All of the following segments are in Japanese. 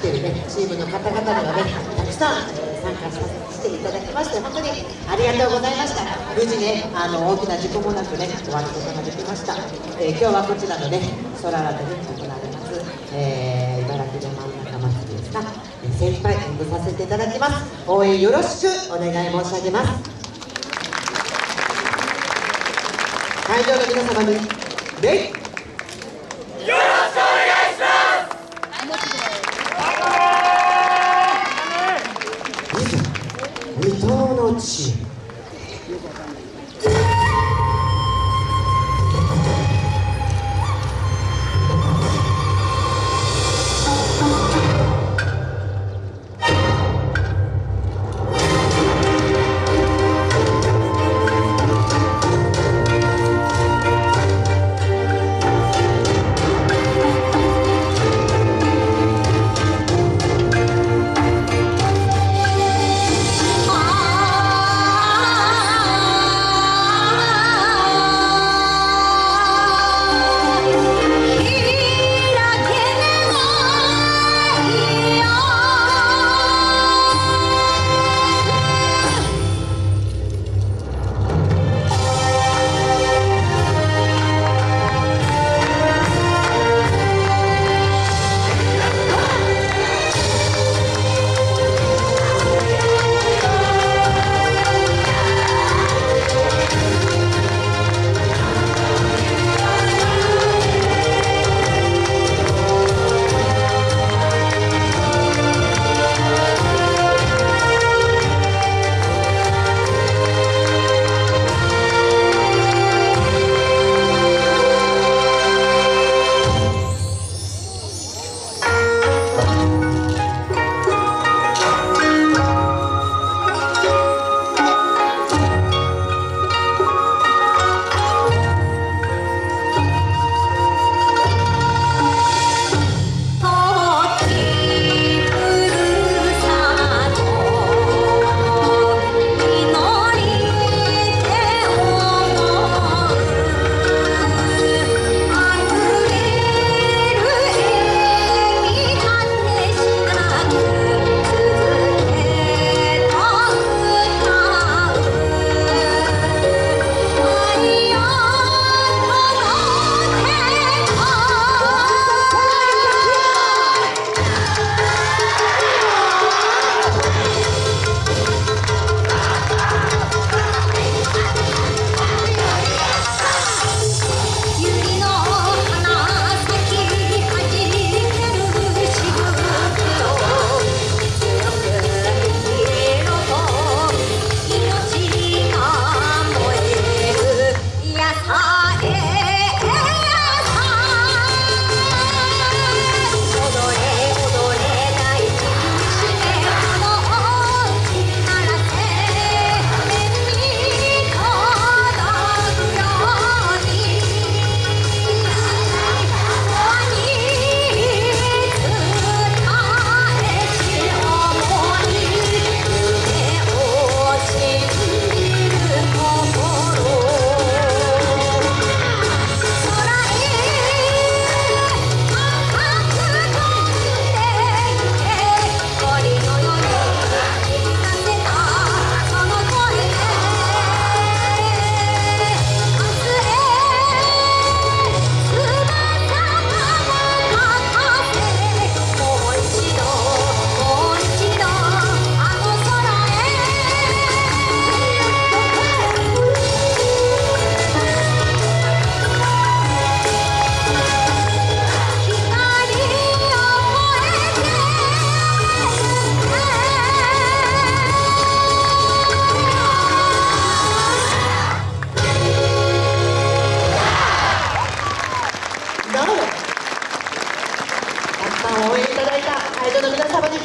来てるねチームの方々にはねたくさん、参加していただきまして本当にありがとうございました。無事ねあの大きな事故もなくね終わることができました、えー、今日はこちらのね空ラでね行われます、えー、茨城の真ん中祭りですが、先輩演舞させていただきます。応援よろしくお願い申し上げます。会場の皆様によくわかんない。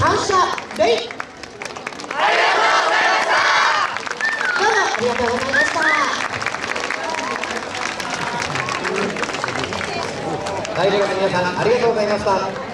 感謝礼ありがとうございました。大学の皆さんありがとうございました。